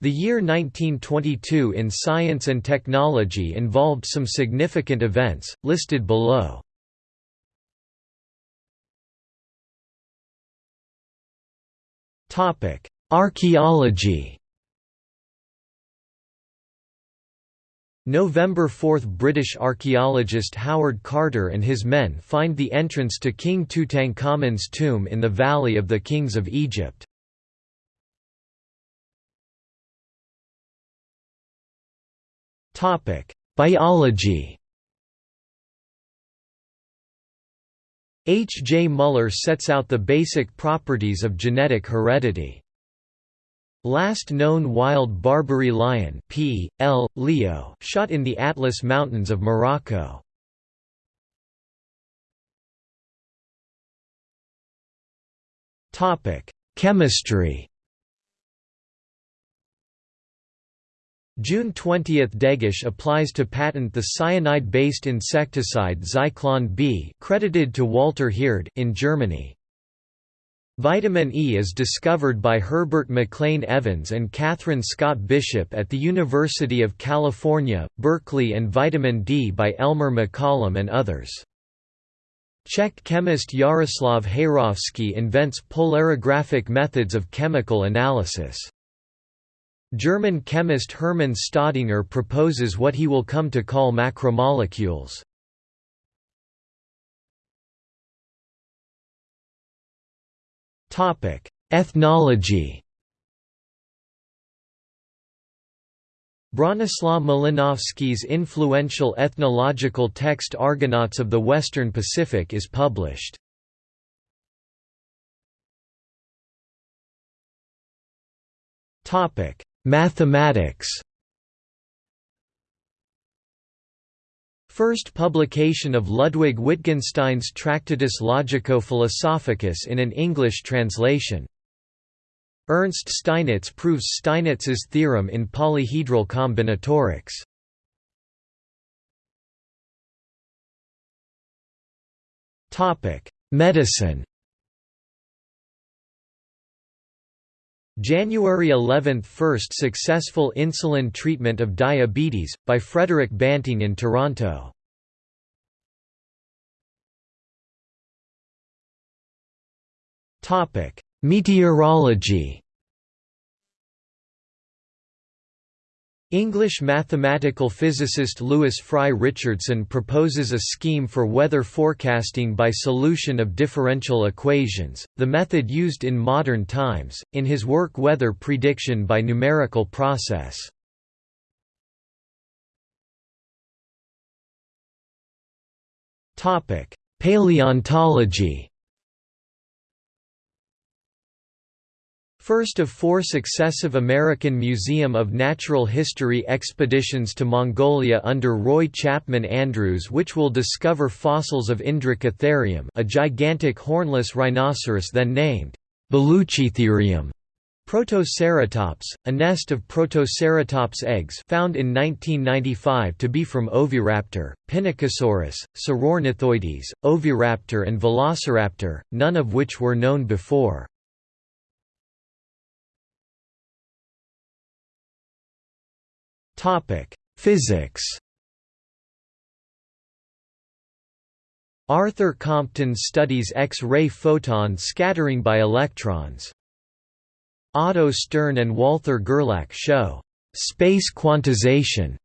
The year 1922 in science and technology involved some significant events, listed below. Archaeology November 4 – British archaeologist Howard Carter and his men find the entrance to King Tutankhamun's tomb in the Valley of the Kings of Egypt. Biology H. J. Muller sets out the basic properties of genetic heredity. Last known wild Barbary lion P. L. Leo shot in the Atlas Mountains of Morocco. Chemistry June 20 – Degesch applies to patent the cyanide-based insecticide Zyklon B credited to Walter Heerdt in Germany. Vitamin E is discovered by Herbert McLean Evans and Katharine Scott Bishop at the University of California, Berkeley and vitamin D by Elmer McCollum and others. Czech chemist Jaroslav Heyrovský invents polarographic methods of chemical analysis. German chemist Hermann Staudinger proposes what he will come to call macromolecules. Ethnology Bronislaw Malinowski's influential ethnological text Argonauts of the Western Pacific is published. Topic: Mathematics First publication of Ludwig Wittgenstein's Tractatus Logico-Philosophicus in an English translation. Ernst Steinitz proves Steinitz's theorem in polyhedral combinatorics. Medicine January 11 – First successful insulin treatment of diabetes, by Frederick Banting in Toronto. Meteorology English mathematical physicist Lewis Fry Richardson proposes a scheme for weather forecasting by solution of differential equations, the method used in modern times, in his work Weather Prediction by Numerical Process. Paleontology First of four successive American Museum of Natural History expeditions to Mongolia under Roy Chapman Andrews which will discover fossils of Indricotherium a gigantic hornless rhinoceros then named Baluchitherium. Protoceratops, a nest of Protoceratops eggs found in 1995 to be from Oviraptor, Pinacosaurus, Saurornithoides, Oviraptor and Velociraptor, none of which were known before. Topic: Physics. Arthur Compton studies X-ray photon scattering by electrons. Otto Stern and Walther Gerlach show space quantization.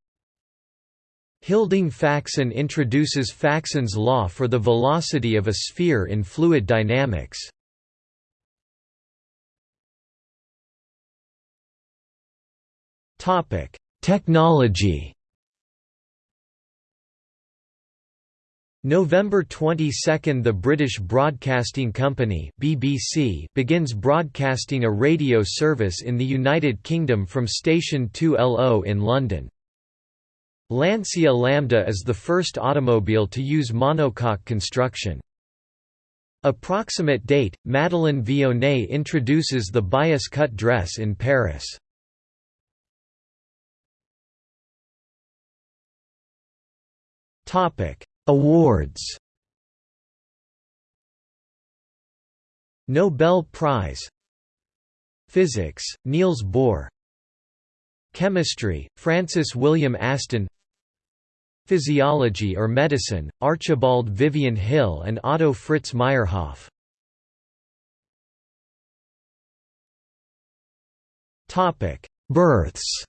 Hilding Faxen introduces Faxen's law for the velocity of a sphere in fluid dynamics. Topic: Technology November 22 – The British Broadcasting Company BBC begins broadcasting a radio service in the United Kingdom from Station 2LO in London. Lancia Lambda is the first automobile to use monocoque construction. Approximate date – Madeleine Vionnet introduces the bias cut dress in Paris. Topic: Awards. Nobel Prize Physics, Niels Bohr Chemistry, Francis William Aston Physiology or Medicine, Archibald Vivian Hill and Otto Fritz Meyerhof Births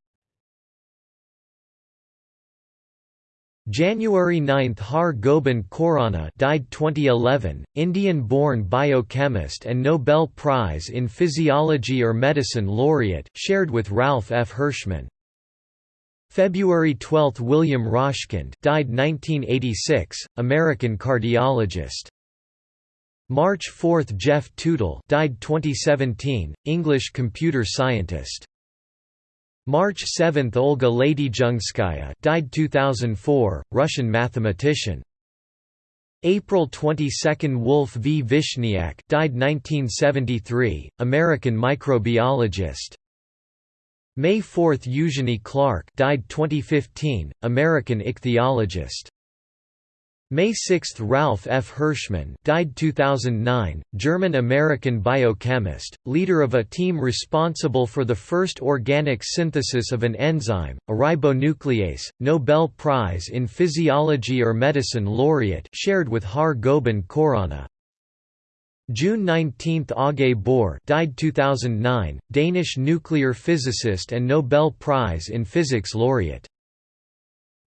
January 9 Har Gobind Khorana died 2011, Indian-born biochemist and Nobel Prize in Physiology or Medicine laureate, shared with Ralph F. Hirschmann. February 12 William Rashkind died 1986, American cardiologist. March 4 Geoff Tootill died 2017, English computer scientist. March 7 Olga Ladyzhenskaya died 2004, Russian mathematician. April 22 Wolf V. Vishniac died 1973, American microbiologist. May 4 Eugenie Clark died 2015, American ichthyologist. May 6 Ralph F. Hirschmann died 2009, German-American biochemist, leader of a team responsible for the first organic synthesis of an enzyme, a ribonuclease, Nobel Prize in Physiology or Medicine laureate shared with Har Gobind Khorana. June 19 Aage Bohr died 2009, Danish nuclear physicist and Nobel Prize in Physics laureate.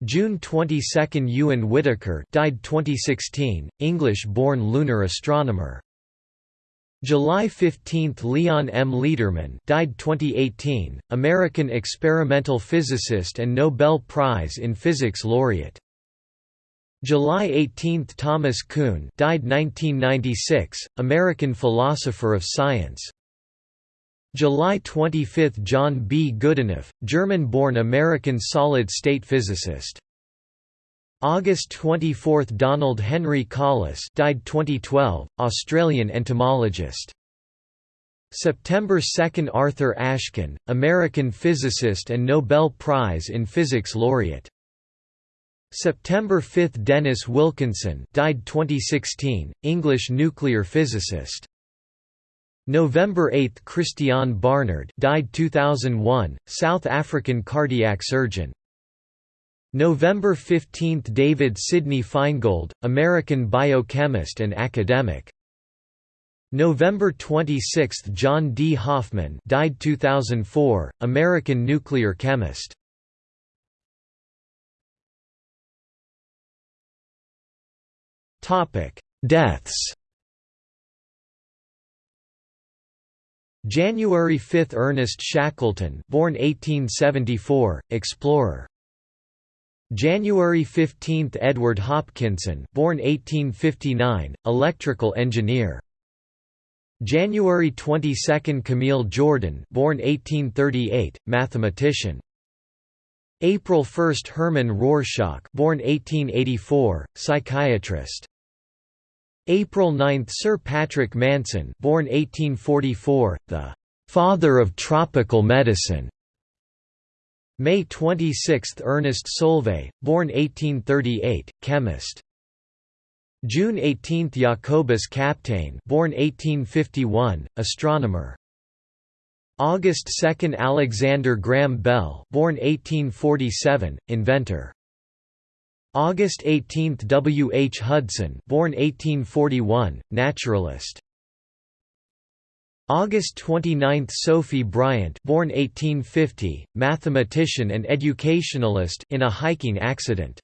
June 22 Ewen Whitaker died 2016, English-born lunar astronomer. July 15 Leon M. Lederman died 2018, American experimental physicist and Nobel Prize in Physics laureate. July 18 Thomas Kuhn died 1996, American philosopher of science. July 25 – John B. Goodenough, German-born American solid-state physicist. August 24 – Donald Henry Colless died 2012, Australian entomologist. September 2 – Arthur Ashkin, American physicist and Nobel Prize in Physics laureate. September 5 – Dennis Wilkinson died 2016, English nuclear physicist. November 8 – Christiaan Barnard died 2001, South African cardiac surgeon. November 15 – David Sidney Feingold, American biochemist and academic. November 26 – John D. Hoffman died 2004, American nuclear chemist. Deaths January 5 Ernest Shackleton born 1874, explorer. January 15 Edward Hopkinson born 1859, electrical engineer. January 22 Camille Jordan born 1838, mathematician. April 1 Hermann Rorschach born 1884, psychiatrist. April 9 Sir Patrick Manson born 1844, the «father of tropical medicine» May 26 Ernest Solvay, born 1838, chemist. June 18 Jacobus Kapteyn born 1851, astronomer. August 2 Alexander Graham Bell born 1847, inventor. August 18 W. H. Hudson born 1841, naturalist. August 29 Sophie Bryant born 1850, mathematician and educationalist in a hiking accident.